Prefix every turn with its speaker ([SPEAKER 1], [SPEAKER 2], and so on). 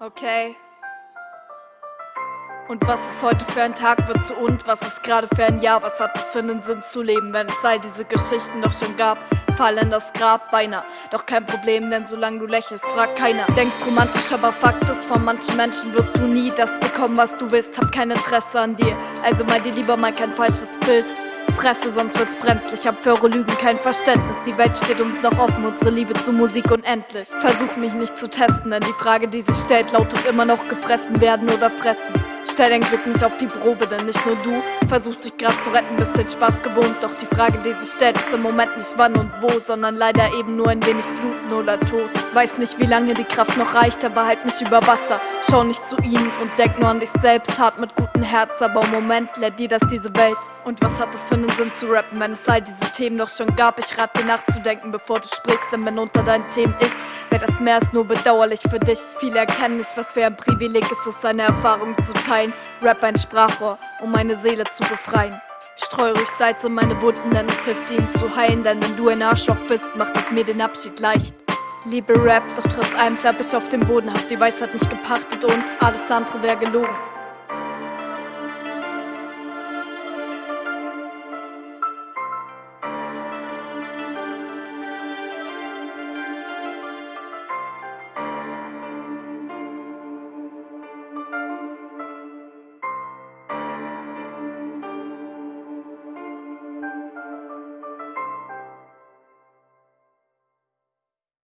[SPEAKER 1] Okay. Und was ist heute für ein Tag wird zu und was ist gerade für ein Jahr? Was hat es für einen Sinn zu leben, wenn es all diese Geschichten doch schon gab? Fall in das Grab beinahe. Doch kein Problem, denn solange du lächelst, fragt keiner. Denkst romantisch, aber Fakt ist, von manchen Menschen wirst du nie das bekommen, was du willst. Hab kein Interesse an dir, also mal dir lieber mal kein falsches Bild. Fresse, sonst wird's brenzlig. Hab für eure Lügen kein Verständnis. Die Welt steht uns noch offen, unsere Liebe zu Musik unendlich. Versuch mich nicht zu testen, denn die Frage, die sich stellt, lautet immer noch gefressen werden oder fressen. Stell dein Glück nicht auf die Probe, denn nicht nur du versuchst dich gerade zu retten, bist den Spaß gewohnt. Doch die Frage, die sich stellt, ist im Moment nicht wann und wo, sondern leider eben nur ein wenig Bluten oder Tod. Weiß nicht, wie lange die Kraft noch reicht, aber halt mich über Wasser. Schau nicht zu ihnen und denk nur an dich selbst, hart mit gutem Herz, aber im Moment lehrt dir das diese Welt. Und was hat es für einen Sinn zu rappen, wenn es all diese Themen doch schon gab? Ich rate dir nachzudenken, bevor du sprichst, denn wenn unter deinen Themen ich wäre das mehr als nur bedauerlich für dich. Viele erkennen nicht, was für ein Privileg ist es, seine Erfahrung zu teilen. Rap ein Sprachrohr, um meine Seele zu befreien. Streu ruhig Salz in meine Wunden, denn es hilft ihnen zu heilen. Denn wenn du ein Arschloch bist, macht es mir den Abschied leicht. Liebe Rap, doch trotz allem bleib ich auf dem Boden, hab die Weisheit nicht gepachtet und alles andere wäre gelogen.